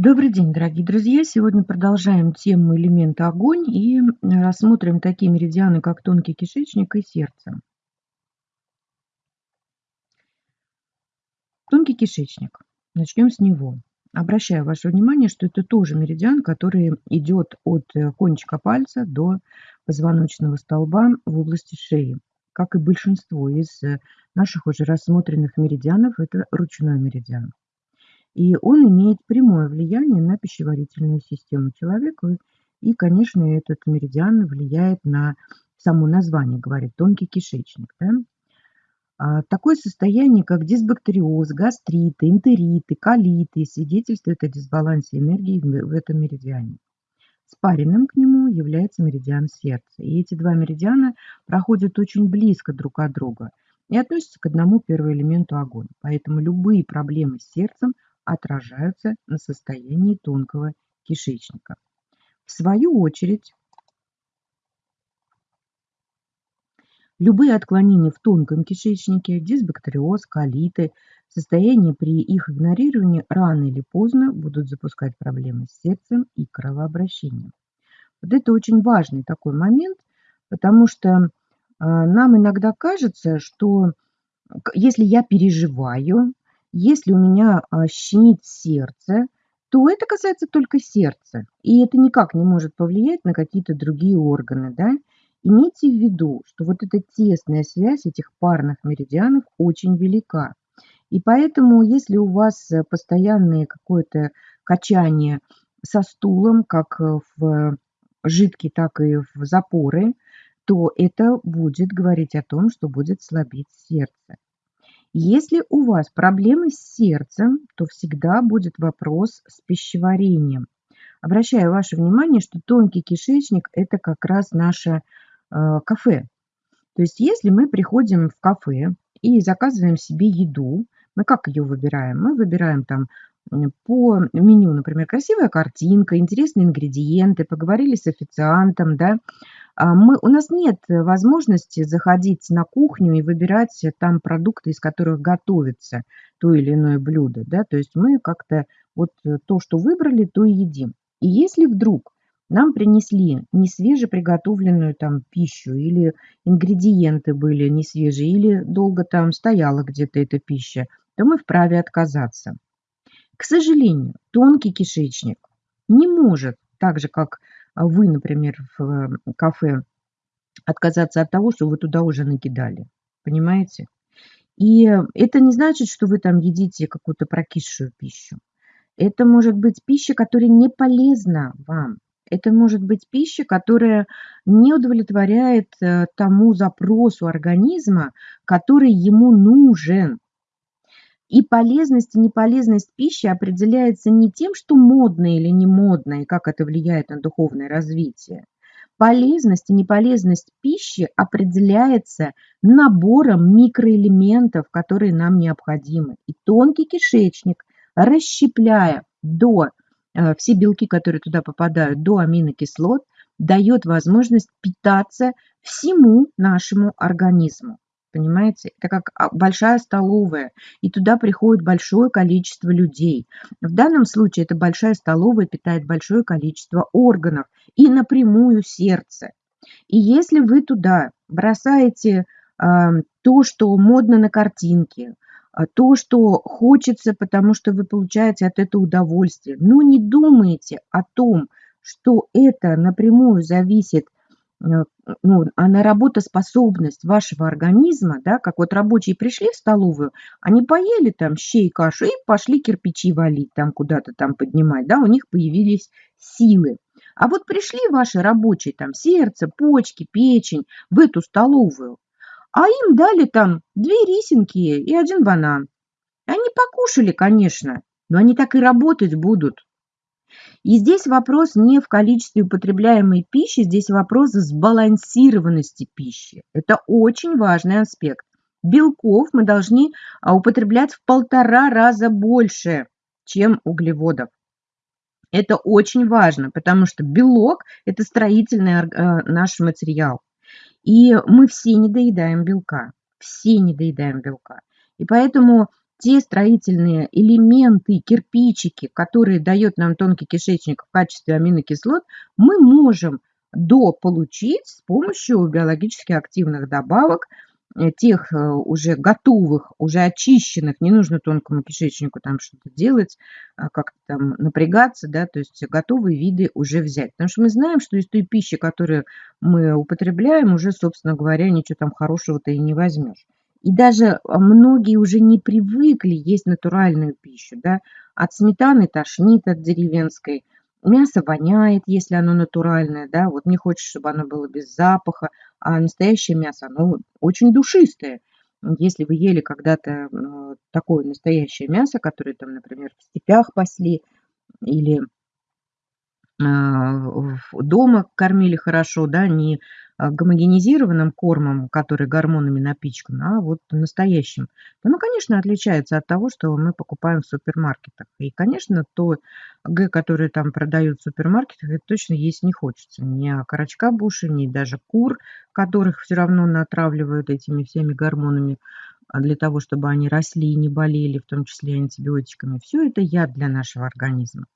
Добрый день, дорогие друзья! Сегодня продолжаем тему элемента огонь и рассмотрим такие меридианы, как тонкий кишечник и сердце. Тонкий кишечник. Начнем с него. Обращаю ваше внимание, что это тоже меридиан, который идет от э, кончика пальца до позвоночного столба в области шеи. Как и большинство из э, наших уже рассмотренных меридианов, это ручной меридиан. И он имеет прямое влияние на пищеварительную систему человека. И, конечно, этот меридиан влияет на само название, говорит тонкий кишечник. Да? А, такое состояние, как дисбактериоз, гастриты, энтериты, колиты, свидетельствует о дисбалансе энергии в этом меридиане. Спаренным к нему является меридиан сердца. И эти два меридиана проходят очень близко друг от друга и относятся к одному первоэлементу огонь. Поэтому любые проблемы с сердцем – отражаются на состоянии тонкого кишечника. В свою очередь, любые отклонения в тонком кишечнике, дисбактериоз, колиты, состояние при их игнорировании рано или поздно будут запускать проблемы с сердцем и кровообращением. Вот это очень важный такой момент, потому что э, нам иногда кажется, что если я переживаю, если у меня а, щемит сердце, то это касается только сердца, и это никак не может повлиять на какие-то другие органы. Да? Имейте в виду, что вот эта тесная связь этих парных меридианов очень велика. И поэтому, если у вас постоянное какое-то качание со стулом, как в жидкий, так и в запоры, то это будет говорить о том, что будет слабить сердце. Если у вас проблемы с сердцем, то всегда будет вопрос с пищеварением. Обращаю ваше внимание, что тонкий кишечник – это как раз наше э, кафе. То есть если мы приходим в кафе и заказываем себе еду, мы как ее выбираем? Мы выбираем там по меню, например, красивая картинка, интересные ингредиенты, поговорили с официантом, да, мы, у нас нет возможности заходить на кухню и выбирать там продукты, из которых готовится то или иное блюдо. Да? То есть мы как-то вот то, что выбрали, то и едим. И если вдруг нам принесли не свежеприготовленную там пищу или ингредиенты были не свежие, или долго там стояла где-то эта пища, то мы вправе отказаться. К сожалению, тонкий кишечник не может, так же как а вы, например, в э, кафе отказаться от того, что вы туда уже накидали. Понимаете? И это не значит, что вы там едите какую-то прокисшую пищу. Это может быть пища, которая не полезна вам. Это может быть пища, которая не удовлетворяет э, тому запросу организма, который ему нужен. И полезность и неполезность пищи определяется не тем, что модно или не модно, и как это влияет на духовное развитие. Полезность и неполезность пищи определяется набором микроэлементов, которые нам необходимы. И тонкий кишечник, расщепляя до э, все белки, которые туда попадают, до аминокислот, дает возможность питаться всему нашему организму. Понимаете? Это как а, большая столовая, и туда приходит большое количество людей. В данном случае эта большая столовая питает большое количество органов и напрямую сердце. И если вы туда бросаете э, то, что модно на картинке, а, то, что хочется, потому что вы получаете от этого удовольствие, но не думаете о том, что это напрямую зависит ну, а на работоспособность вашего организма, да, как вот рабочие пришли в столовую, они поели там щей, кашу и пошли кирпичи валить, там куда-то там поднимать, да, у них появились силы. А вот пришли ваши рабочие, там сердце, почки, печень в эту столовую, а им дали там две рисинки и один банан. Они покушали, конечно, но они так и работать будут. И здесь вопрос не в количестве употребляемой пищи, здесь вопрос сбалансированности пищи. Это очень важный аспект. Белков мы должны а, употреблять в полтора раза больше, чем углеводов. Это очень важно, потому что белок – это строительный а, наш материал. И мы все не доедаем белка, все не доедаем белка. И поэтому те строительные элементы, кирпичики, которые дает нам тонкий кишечник в качестве аминокислот, мы можем дополучить с помощью биологически активных добавок – Э, тех э, уже готовых, уже очищенных, не нужно тонкому кишечнику там что-то делать, а как-то там напрягаться, да, то есть готовые виды уже взять. Потому что мы знаем, что из той пищи, которую мы употребляем, уже, собственно говоря, ничего там хорошего-то и не возьмешь. И даже многие уже не привыкли есть натуральную пищу, да, от сметаны тошнит от деревенской, Мясо воняет, если оно натуральное, да, вот не хочешь, чтобы оно было без запаха, а настоящее мясо, оно очень душистое. Если вы ели когда-то э, такое настоящее мясо, которое там, например, в степях пасли или а, дома кормили хорошо, да, не а, гомогенизированным кормом, который гормонами напичкан, а вот настоящим, то, ну, конечно, отличается от того, что мы покупаем в супермаркетах. И, конечно, то Г, которое там продают в супермаркетах, это точно есть не хочется. Ни окорочка буши, ни даже кур, которых все равно натравливают этими всеми гормонами а, для того, чтобы они росли и не болели, в том числе антибиотиками. Все это яд для нашего организма.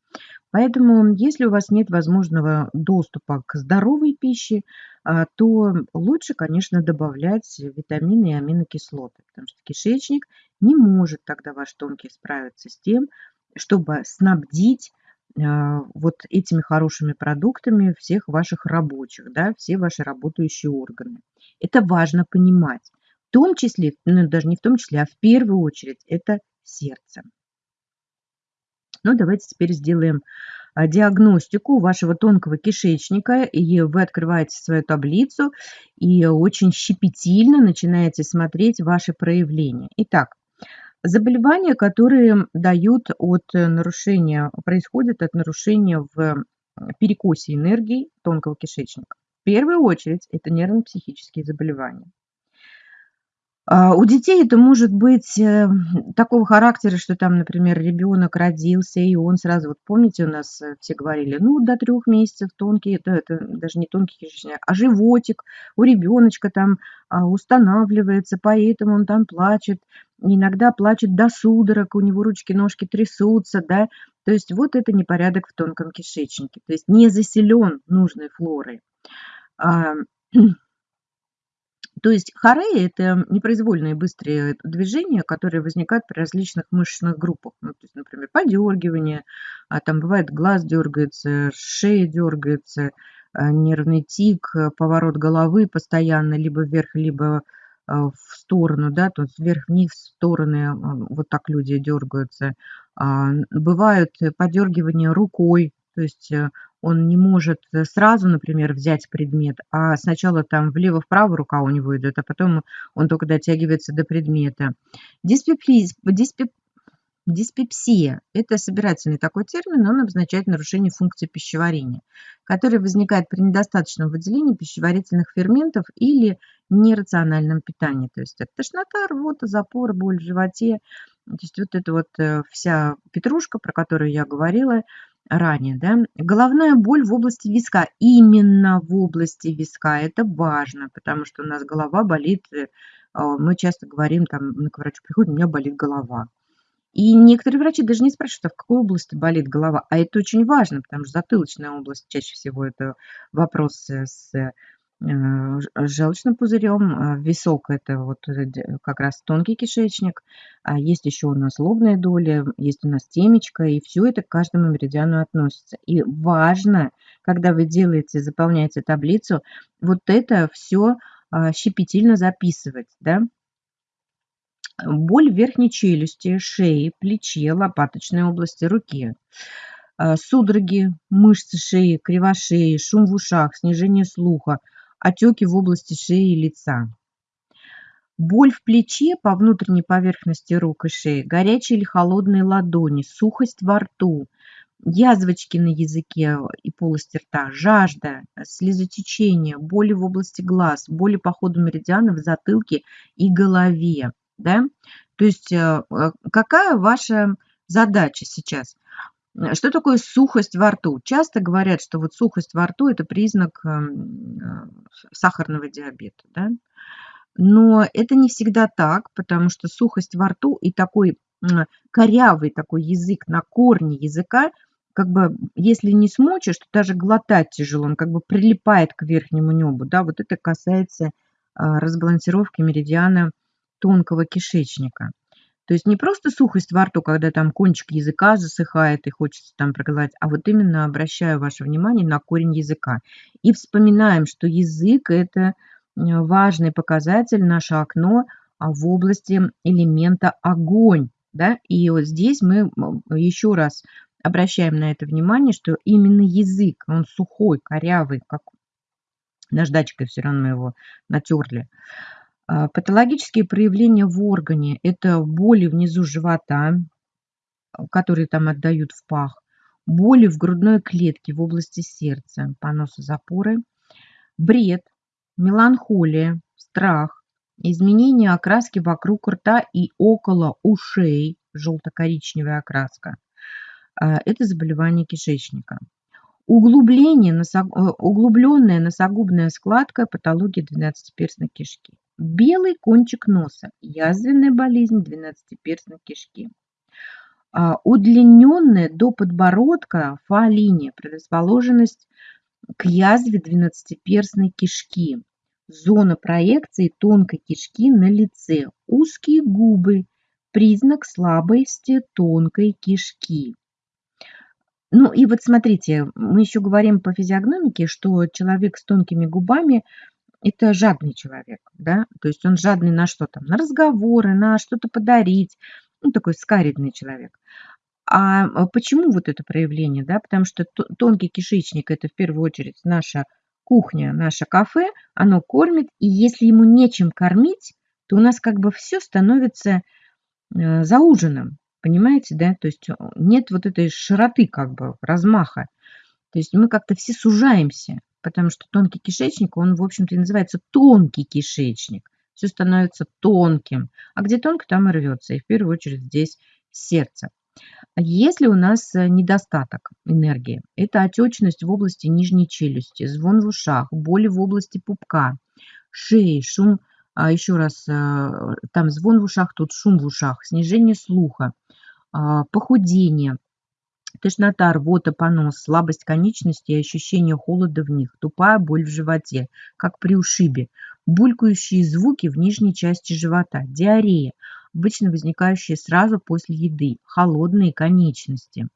Поэтому, если у вас нет возможного доступа к здоровой пище, а, то лучше, конечно, добавлять витамины и аминокислоты, потому что кишечник не может тогда ваш тонкий справиться с тем, чтобы снабдить а, вот этими хорошими продуктами всех ваших рабочих, да, все ваши работающие органы. Это важно понимать. В том числе, ну даже не в том числе, а в первую очередь, это сердце. Ну, давайте теперь сделаем а, диагностику вашего тонкого кишечника, и вы открываете свою таблицу и очень щепетильно начинаете смотреть ваши проявления. Итак, заболевания, которые дают от нарушения, происходят от нарушения в перекосе энергии тонкого кишечника. В первую очередь это нервно-психические заболевания. А, у детей это может быть э, такого характера, что там, например, ребенок родился, и он сразу, вот помните, у нас э, все говорили, ну, до трех месяцев тонкий, это, это даже не тонкий кишечник, а животик у ребеночка там а, устанавливается, поэтому он там плачет, иногда плачет до судорог, у него ручки, ножки трясутся, да, то есть вот это непорядок в тонком кишечнике, то есть не заселен нужной флорой. А, То есть хорея – это непроизвольные быстрые движения, которые возникают при различных мышечных группах. Ну, то есть, например, подергивание, а там бывает глаз дергается, шея дергается, а, нервный тик, поворот головы постоянно либо вверх, либо а, в сторону, да, то есть вверх-вниз, в стороны, а, вот так люди дергаются. Бывают подергивания рукой, то есть э, он не может э, сразу, например, взять предмет, а сначала там влево-вправо рука у него идет, а потом он только дотягивается до предмета. Диспепсия, это собирательный такой термин, он обозначает нарушение функции пищеварения, которое возникает при недостаточном выделении пищеварительных ферментов или нерациональном питании. То есть это тошнота, рвота, запор, боль в животе. То есть вот эта вот э, вся петрушка, про которую я говорила – ранее, да, головная боль в области виска, именно в области виска, это важно, потому что у нас голова болит, э, а, мы часто говорим, там, к врачу приходит, у меня болит голова. И некоторые врачи даже не спрашивают, а в какой области болит голова. А это очень важно, потому что затылочная область чаще всего это вопрос с Э, желчным пузырем. А висок – это вот э, как раз тонкий кишечник. А есть еще у нас лобная доля, есть у нас темечко, и все это к каждому меридиану относится. И важно, когда вы делаете, заполняете таблицу, вот это все а, щепетильно записывать, да, Боль в верхней челюсти, шее, плече, лопаточной области, руке. Судороги, мышцы шеи, кривошеи, шум в ушах, снижение слуха – отеки в области шеи и лица. Боль в плече по внутренней поверхности рук и шеи, горячие или холодные ладони, сухость во рту, язвочки на языке и полости рта, жажда, слезотечение, боли в области глаз, боли по ходу меридиана в затылке и голове. Да? То есть э, какая ваша задача сейчас? Э, что такое сухость во рту? Часто говорят, что вот сухость во рту – это признак эм, э, сахарного диабета. Да? Но это не всегда так, потому что сухость во рту и такой корявый такой язык на корне языка, как бы, если не смочишь, то даже глотать тяжело, он как бы прилипает к верхнему небу, да, вот это касается разбалансировки меридиана тонкого кишечника. То есть не просто сухость во рту, когда там кончик языка засыхает и хочется там проглотить, а вот именно обращаю ваше внимание на корень языка. И вспоминаем, что язык – это важный показатель, наше окно а, в области элемента огонь. Да? И вот здесь мы еще раз обращаем на это внимание, что именно язык, он сухой, корявый, как наждачкой все равно его натерли. А, патологические проявления в органе – это боли внизу живота, которые там отдают в пах, боли в грудной клетке в области сердца, поносы, запоры, бред, меланхолия, страх, изменение окраски вокруг рта и около ушей, желто-коричневая окраска. А, это заболевание кишечника. Углубление, носог... Э, углубленная носогубная складка, патология двенадцатиперстной кишки. Белый кончик носа, язвенная болезнь двенадцатиперстной кишки. А, удлиненная до подбородка фа-линия, предрасположенность к язве двенадцатиперстной кишки. Зона проекции тонкой кишки на лице. Узкие губы. Признак слабости тонкой кишки. Ну и вот смотрите, мы еще говорим по физиогномике, что человек с тонкими губами – это жадный человек, да, то есть он жадный на что там, на разговоры, на что-то подарить, ну такой скаридный человек. А, а почему вот это проявление, да, потому что тонкий кишечник – это в первую очередь наша кухня, наше кафе, оно кормит, и если ему нечем кормить, то у нас как бы все становится э, за ужином, Понимаете, да? То есть э, нет вот этой широты, как бы, размаха. То есть мы как-то все сужаемся, потому что тонкий кишечник, он, в общем-то, и называется тонкий кишечник. Все становится тонким. А где тонко, там и рвется. И в первую очередь здесь сердце. Если у нас э, недостаток энергии, это отечность в области нижней челюсти, звон в ушах, боли в области пупка, шеи, шум, а еще раз, э, там звон в ушах, тут шум в ушах, снижение слуха, а, похудение, тошнота, рвота, понос, слабость конечностей и ощущение холода в них, тупая боль в животе, как при ушибе, булькающие звуки в нижней части живота, диарея, обычно возникающие сразу после еды, холодные конечности.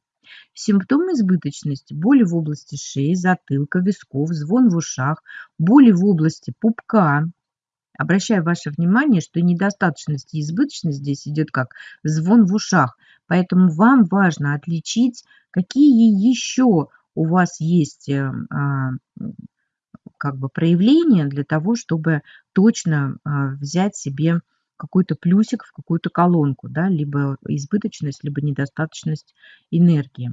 Симптомы избыточности – боли в области шеи, затылка, висков, звон в ушах, боли в области пупка, Обращаю ваше внимание, что недостаточность и избыточность здесь идет как звон в ушах. Поэтому вам важно отличить, какие еще у вас есть э, а, как бы проявления для того, чтобы точно а, взять себе какой-то плюсик в какую-то колонку, да, либо избыточность, либо недостаточность энергии.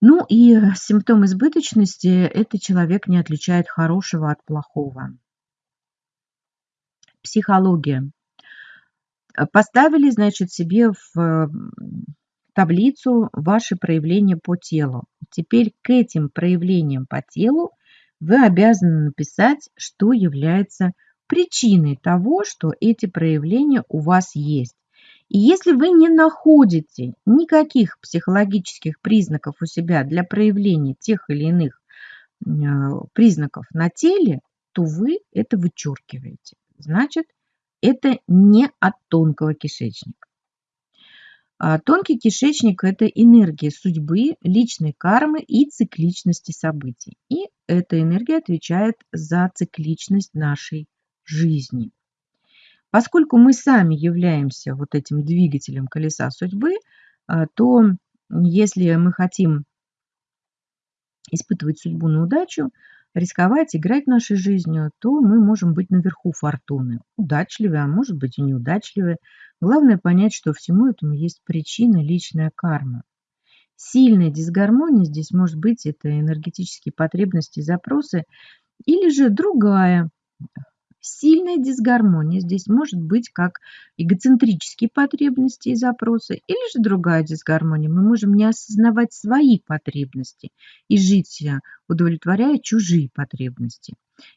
Ну и симптом избыточности – это человек не отличает хорошего от плохого. Психология. Поставили, значит, себе в таблицу ваши проявления по телу. Теперь к этим проявлениям по телу вы обязаны написать, что является причиной того, что эти проявления у вас есть. И если вы не находите никаких психологических признаков у себя для проявления тех или иных э, признаков на теле, то вы это вычеркиваете. Значит, это не от тонкого кишечника. А тонкий кишечник – это энергия судьбы, личной кармы и цикличности событий. И эта энергия отвечает за цикличность нашей жизни. Поскольку мы сами являемся вот этим двигателем колеса судьбы, а, то если мы хотим испытывать судьбу на удачу, рисковать, играть нашей жизнью, то мы можем быть наверху фортуны. Удачливые, а может быть и неудачливые. Главное понять, что всему этому есть причина, личная карма. Сильная дисгармония здесь может быть это энергетические потребности, запросы, или же другая Сильная дисгармония здесь может быть как эгоцентрические потребности и запросы, или же другая дисгармония. Мы можем не осознавать свои потребности и жить удовлетворяя чужие потребности.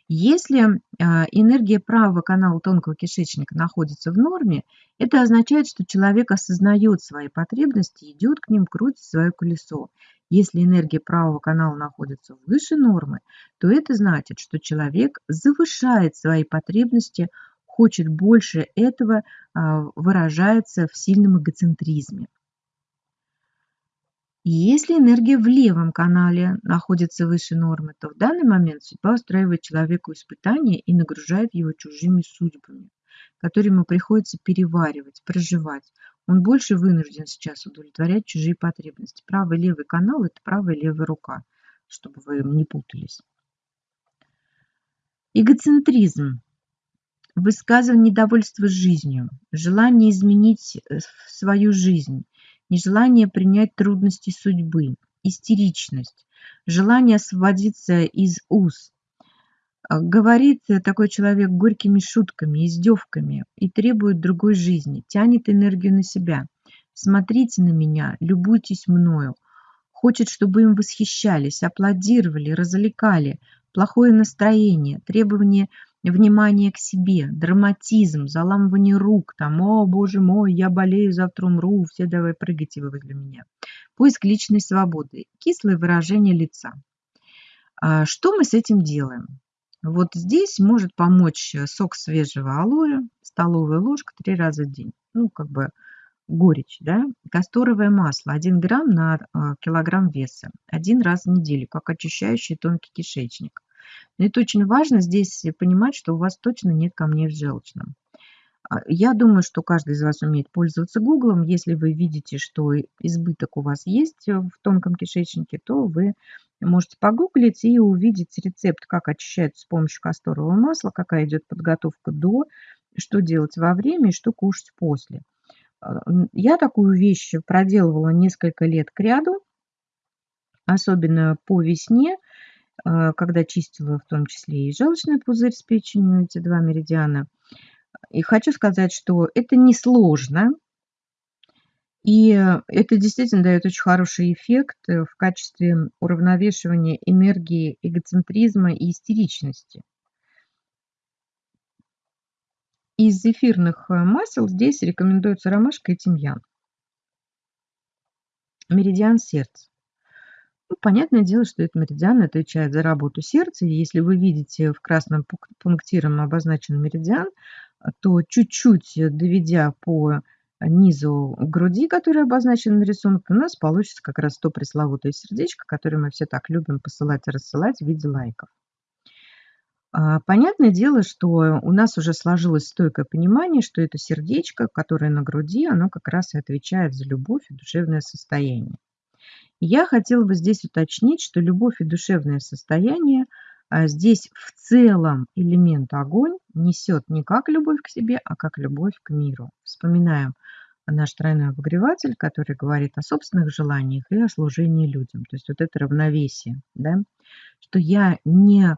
Если а, энергия правого канала тонкого кишечника находится в норме, это означает, что человек осознает свои потребности, идет к ним, крутит свое колесо. Если энергия правого канала находится выше нормы, то это значит, что человек завышает свои потребности, хочет больше этого, а, выражается в сильном эгоцентризме. Если энергия в левом канале находится выше нормы, то в данный момент судьба устраивает человеку испытания и нагружает его чужими судьбами, которые ему приходится переваривать, проживать. Он больше вынужден сейчас удовлетворять чужие потребности. Правый и левый канал – это правая и левая рука, чтобы вы не путались. Эгоцентризм высказывание недовольства жизнью, желание изменить э, свою жизнь, нежелание принять трудности судьбы, истеричность, желание освободиться из уз. А, говорит такой человек горькими шутками, издевками и требует другой жизни, тянет энергию на себя. Смотрите на меня, любуйтесь мною. Хочет, чтобы им восхищались, аплодировали, развлекали. Плохое настроение, требование – внимание к себе, драматизм, заламывание рук, там, о, боже мой, я болею, завтра умру, все давай прыгайте вы возле меня. Поиск личной свободы, кислое выражение лица. А что мы с этим делаем? Вот здесь может помочь сок свежего алоэ, столовая ложка три раза в день. Ну, как бы горечь, да, касторовое масло 1 грамм на а, килограмм веса один раз в неделю, как очищающий тонкий кишечник. Но это очень важно здесь понимать, что у вас точно нет камней в желчном. А, я думаю, что каждый из вас умеет пользоваться Гуглом. Если вы видите, что избыток у вас есть в тонком кишечнике, то вы можете погуглить и увидеть рецепт, как очищается с помощью касторового масла, какая идет подготовка до, что делать во время и что кушать после. А, я такую вещь проделывала несколько лет к ряду, особенно по весне – а, когда чистила в том числе и желчный пузырь с печенью, эти два меридиана. И хочу сказать, что это несложно, и это действительно дает очень хороший эффект э, в качестве уравновешивания энергии эгоцентризма и истеричности. Из эфирных э, масел здесь рекомендуется ромашка и тимьян. Меридиан сердца. Ну, понятное дело, что этот меридиан отвечает за работу сердца. И если вы видите в красном пунктиром обозначен меридиан, то чуть-чуть доведя по низу груди, который обозначен на рисунке, у нас получится как раз то пресловутое сердечко, которое мы все так любим посылать и рассылать в виде лайков. А, понятное дело, что у нас уже сложилось стойкое понимание, что это сердечко, которое на груди, оно как раз и отвечает за любовь и душевное состояние. Я хотела бы здесь уточнить, что любовь и душевное состояние а, здесь в целом элемент огонь несет не как любовь к себе, а как любовь к миру. Вспоминаем наш тройной обогреватель, который говорит о собственных желаниях и о служении людям. То есть вот это равновесие, да? что я не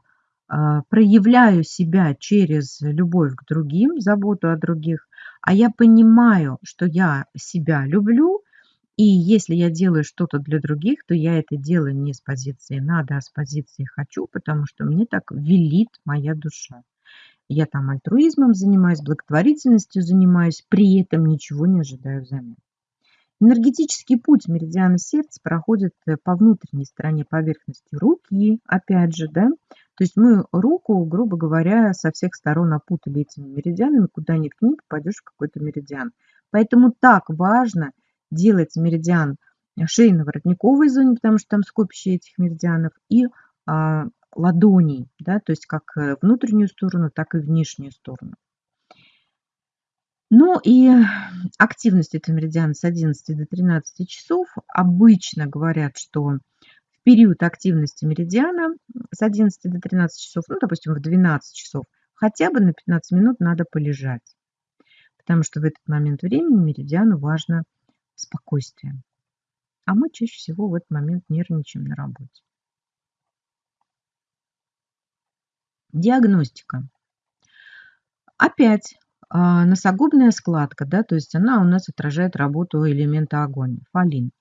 а, проявляю себя через любовь к другим, заботу о других, а я понимаю, что я себя люблю, и если я делаю что-то для других, то я это делаю не с позиции «надо», а с позиции «хочу», потому что мне так велит моя душа. Я там альтруизмом занимаюсь, благотворительностью занимаюсь, при этом ничего не ожидаю взамен. Энергетический путь меридиана сердца проходит э, по внутренней стороне поверхности руки, опять же, да. То есть мы руку, грубо говоря, со всех сторон опутали этими меридианами, куда ни ткни, попадешь в какой-то меридиан. Поэтому так важно делать меридиан шейно-воротниковой зоне, потому что там скопище этих меридианов, и а, ладоней, да, то есть как э, внутреннюю сторону, так и внешнюю сторону. Ну и активность этого меридиана с 11 до 13 часов. Обычно говорят, что в период активности меридиана с 11 до 13 часов, ну, допустим, в 12 часов, хотя бы на 15 минут надо полежать. Потому что в этот момент времени меридиану важно спокойствием. А мы чаще всего в этот момент нервничаем на работе. Диагностика. Опять а, носогубная складка, да, то есть она у нас отражает работу элемента огонь, фолин.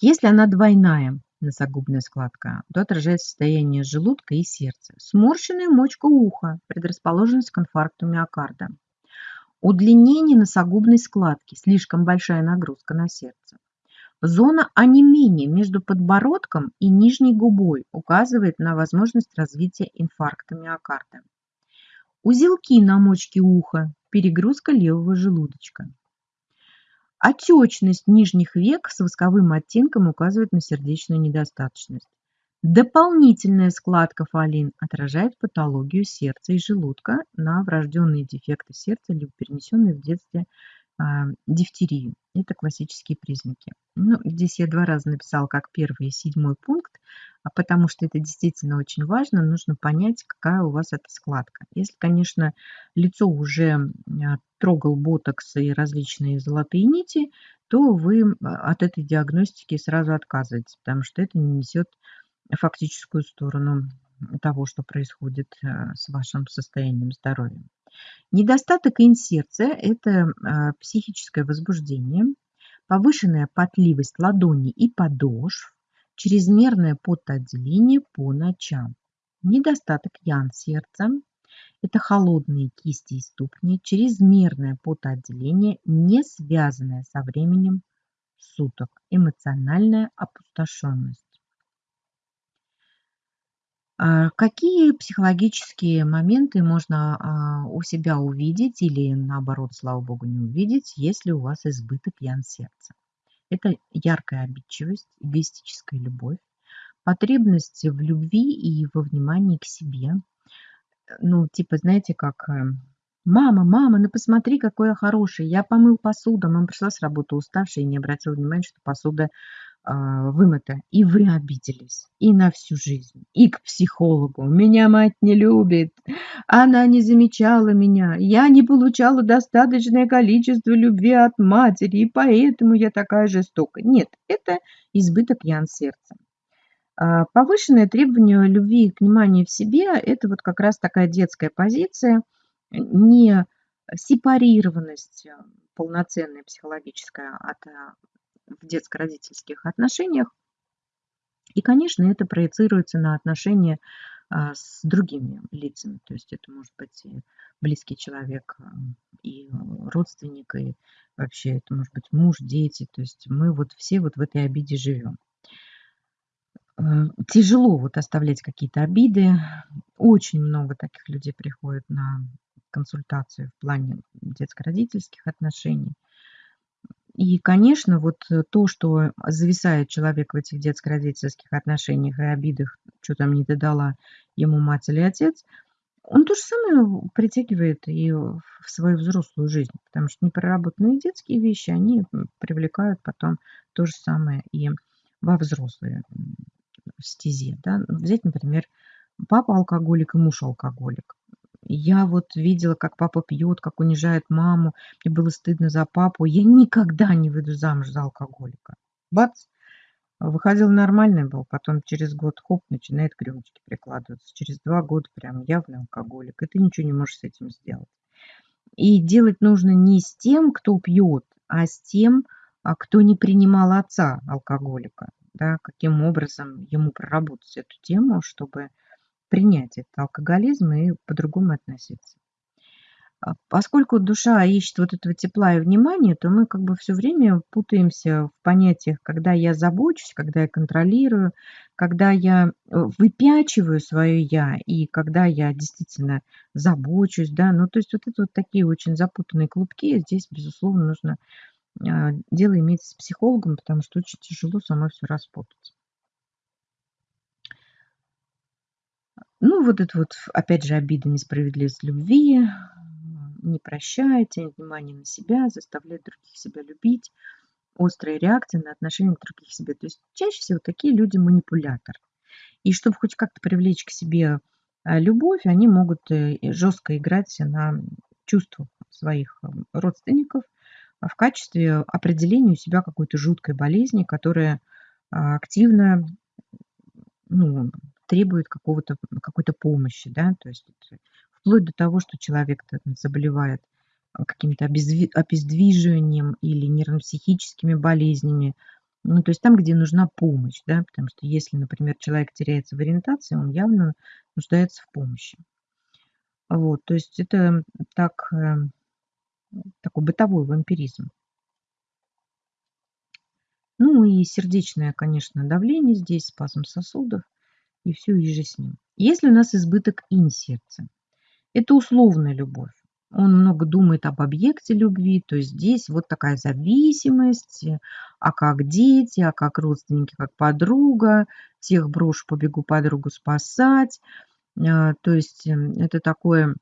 Если она двойная, носогубная складка, то отражает состояние желудка и сердца. Сморщенная мочка уха, предрасположенность к инфаркту миокарда. Удлинение носогубной складки, слишком большая нагрузка на сердце. Зона онемения между подбородком и нижней губой указывает на возможность развития инфаркта миокарда. Узелки на мочке уха, перегрузка левого желудочка. Отечность нижних век с восковым оттенком указывает на сердечную недостаточность. Дополнительная складка фалин отражает патологию сердца и желудка на врожденные дефекты сердца либо перенесенные в детстве а, дифтерию. Это классические признаки. Ну, здесь я два раза написала как первый и седьмой пункт, а потому что это действительно очень важно. Нужно понять, какая у вас эта складка. Если, конечно, лицо уже а, трогал ботокс и различные золотые нити, то вы от этой диагностики сразу отказываетесь, потому что это не несет фактическую сторону того, что происходит а, с вашим состоянием здоровья. Недостаток инсерция – это а, психическое возбуждение, повышенная потливость ладоней и подошв, чрезмерное потоотделение по ночам. Недостаток ян сердца – это холодные кисти и ступни, чрезмерное потоотделение, не связанное со временем суток, эмоциональная опустошенность. А какие психологические моменты можно а, у себя увидеть или, наоборот, слава богу, не увидеть, если у вас избыток ян сердца? Это яркая обидчивость, эгоистическая любовь, потребность в любви и во внимании к себе. Ну, типа, знаете, как э, «Мама, мама, ну посмотри, какой я хороший, я помыл посуду». Мама пришла с работы уставшая и не обратила внимания, что посуда вымыто, и вы обиделись, и на всю жизнь, и к психологу. Меня мать не любит, она не замечала меня, я не получала достаточное количество любви от матери, и поэтому я такая жестокая. Нет, это избыток ян сердца. А, повышенное требование любви и внимания в себе – это вот как раз такая детская позиция, не сепарированность полноценная психологическая от в детско-родительских отношениях. И, конечно, это проецируется на отношения а, с другими лицами. То есть это может быть и близкий человек, а, и родственник, и вообще это может быть муж, дети. То есть мы вот все вот в этой обиде живем. А, тяжело вот оставлять какие-то обиды. Очень много таких людей приходит на консультацию в плане детско-родительских отношений. И, конечно, вот э, то, что зависает человек в этих детско-родительских отношениях и обидах, что там не додала ему мать или отец, он то же самое притягивает и в свою взрослую жизнь, потому что непроработанные детские вещи, они привлекают потом то же самое и во взрослые стезе. Да? Взять, например, папа алкоголик и муж алкоголик. Я вот видела, как папа пьет, как унижает маму. Мне было стыдно за папу. Я никогда не выйду замуж за алкоголика. Бац! Выходил нормальный был, потом через год хоп, начинает к рюмочке прикладываться. Через два года прям явный алкоголик. И ты ничего не можешь с этим сделать. И делать нужно не с тем, кто пьет, а с тем, а кто не принимал отца алкоголика. Да, каким образом ему проработать эту тему, чтобы принять этот алкоголизм и по-другому относиться. А поскольку душа ищет вот этого тепла и внимания, то мы как бы все время путаемся в понятиях, когда я забочусь, когда я контролирую, когда я э, выпячиваю свое «я» и когда я действительно забочусь, да, ну то есть вот это вот такие очень запутанные клубки, здесь, безусловно, нужно а, дело иметь с психологом, потому что очень тяжело самой все распутать. Ну, вот это вот, опять же, обида, несправедливость любви, не прощает, тянет внимание на себя, заставляет других себя любить, острая реакция на отношение к других себе. То есть чаще всего такие люди манипулятор. И чтобы хоть как-то привлечь к себе а, любовь, они могут э, жестко играть на чувствах своих э, родственников а, в качестве определения у себя какой-то жуткой болезни, которая а, активно ну, требует какого-то, какой-то помощи, да, то есть вплоть до того, что человек заболевает а, каким-то обездвиживанием или нервно-психическими болезнями, Ну, то есть там, где нужна помощь, да, потому что если, например, человек теряется в ориентации, он явно нуждается в помощи. Вот, то есть это так, э, такой бытовой вампиризм. Ну и сердечное, конечно, давление здесь, спазм сосудов и все иже с ним. Если у нас избыток инь-сердца, это условная любовь. Он много думает об объекте любви, то есть здесь вот такая зависимость, а как дети, а как родственники, как подруга, всех брошу, побегу подругу спасать. А, то есть эм, это такое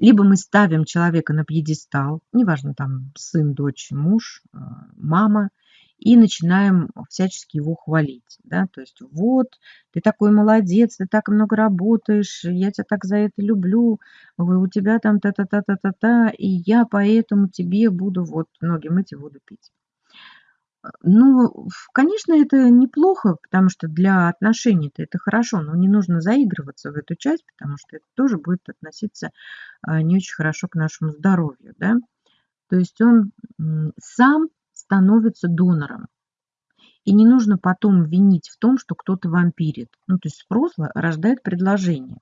либо мы ставим человека на пьедестал, неважно, там сын, дочь, муж, а, мама, и начинаем всячески его хвалить. Да? То есть вот, ты такой молодец, ты так много работаешь, я тебя так за это люблю, у тебя там та-та-та-та-та-та, и я поэтому тебе буду вот ноги мыть и воду пить. Ну, конечно, это неплохо, потому что для отношений-то это хорошо, но не нужно заигрываться в эту часть, потому что это тоже будет относиться а, не очень хорошо к нашему здоровью, да. То есть он сам становится донором. И не нужно потом винить в том, что кто-то вампирит. Ну, то есть спрос рождает предложение.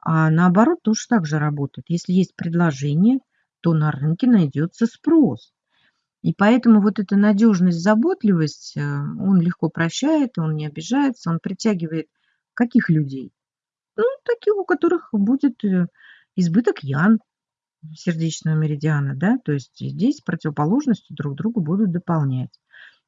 А наоборот тоже так же работает. Если есть предложение, то на рынке найдется спрос. И поэтому вот эта надежность, заботливость, э, он легко прощает, он не обижается, он притягивает каких людей? Ну, таких, у которых будет э, избыток ян сердечного меридиана, да, то есть здесь противоположности друг другу будут дополнять.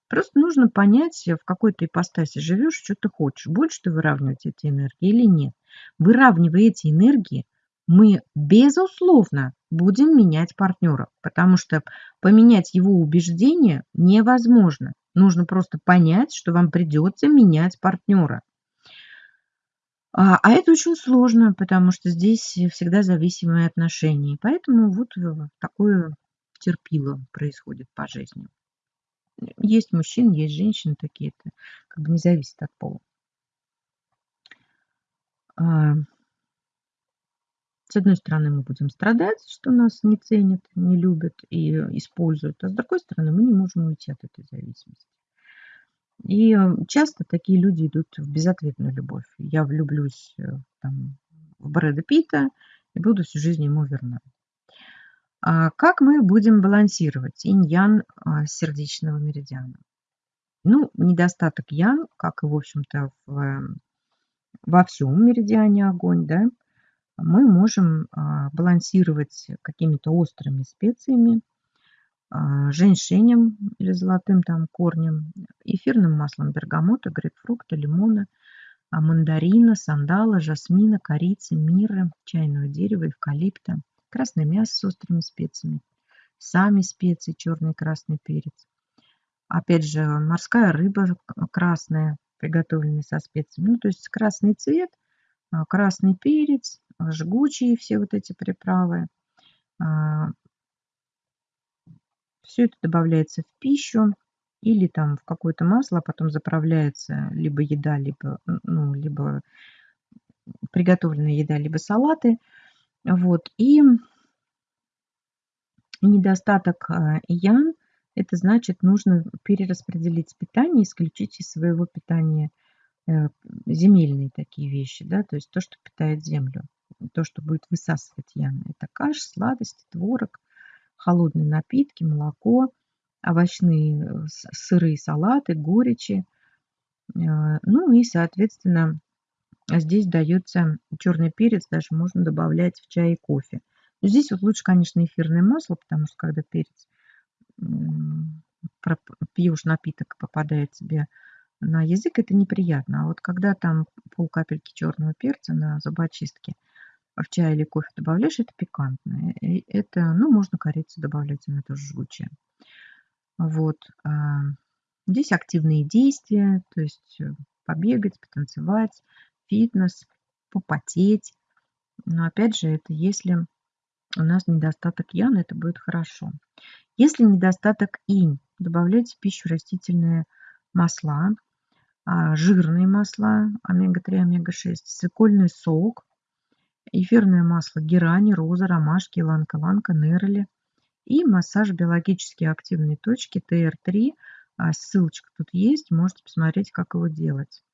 Просто нужно понять, в какой ты ипостаси живешь, что ты хочешь. Больше ты выравнивать эти энергии или нет. Выравнивая эти энергии, мы, безусловно, будем менять партнера, потому что поменять его убеждения невозможно. Нужно просто понять, что вам придется менять партнера. А, а это очень сложно, потому что здесь всегда зависимые отношения. Поэтому вот такое терпило происходит по жизни. Есть мужчины, есть женщины такие, это как бы не зависит от пола. А, с одной стороны, мы будем страдать, что нас не ценят, не любят и используют, а с другой стороны, мы не можем уйти от этой зависимости. И э, часто такие люди идут в безответную любовь. Я влюблюсь э, там, в Брэда Питта и буду всю жизнь ему верна. А как мы будем балансировать инь-ян а, сердечного меридиана? Ну, недостаток ян, как и, в общем-то, в, во всем меридиане огонь, да, мы можем а, балансировать какими-то острыми специями, женьшенем или золотым там корнем, эфирным маслом бергамота, грейпфрукта, лимона, а, мандарина, сандала, жасмина, корицы, миры, чайного дерева, эвкалипта, красное мясо с острыми специями, сами специи, черный и красный перец. Опять же, морская рыба красная, приготовленная со специями. Ну, то есть красный цвет, красный перец, жгучие все вот эти приправы. Все это добавляется в пищу или там в какое-то масло, а потом заправляется либо еда, либо, ну, либо приготовленная еда, либо салаты. Вот. И недостаток а, ян, это значит, нужно перераспределить питание, исключить из своего питания э, земельные такие вещи, да, то есть то, что питает землю то, что будет высасывать яны. Это каш, сладости, творог, холодные напитки, молоко, овощные э, сырые салаты, горечи. Э, ну и, соответственно, здесь дается черный перец, даже можно добавлять в чай и кофе. Но здесь вот лучше, конечно, эфирное масло, потому что когда перец пьешь напиток, попадает тебе на язык, это неприятно. А вот когда там пол капельки черного перца на зубочистке – в чай или кофе добавляешь, это пикантное. И это, ну, можно корицу добавлять, она тоже жгучая. Вот. А, здесь активные действия, то есть э, побегать, потанцевать, фитнес, попотеть. Но опять же, это если у нас недостаток ян, это будет хорошо. Если недостаток инь, добавляйте в пищу растительные масла, а, жирные масла, омега-3, омега-6, свекольный сок, эфирное масло герани, роза, ромашки, ланка-ланка, нерли и массаж биологически активной точки ТР3 А, ссылочка тут есть, можете посмотреть, как его делать.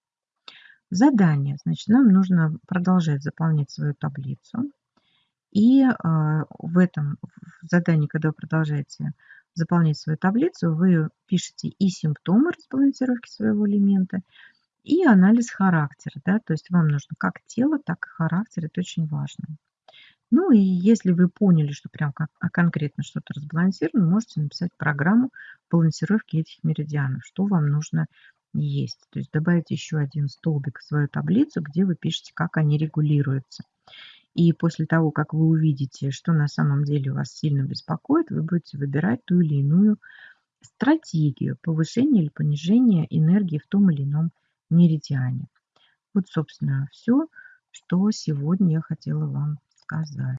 Задание. Значит, нам нужно продолжать заполнять свою таблицу. И а, в этом задании, когда вы продолжаете заполнять свою таблицу, вы пишете и симптомы разбалансировки своего элемента, и анализ характера. Да? То есть вам нужно как тело, так и характер. Это очень важно. Ну и если вы поняли, что прям а конкретно что-то разбалансировано, можете написать программу балансировки этих меридианов, что вам нужно есть. То есть добавить еще один столбик в свою таблицу, где вы пишете, как они регулируются. И после того, как вы увидите, что на самом деле вас сильно беспокоит, вы будете выбирать ту или иную стратегию повышения или понижения энергии в том или ином меридиане. Вот, собственно, все, что сегодня я хотела вам сказать.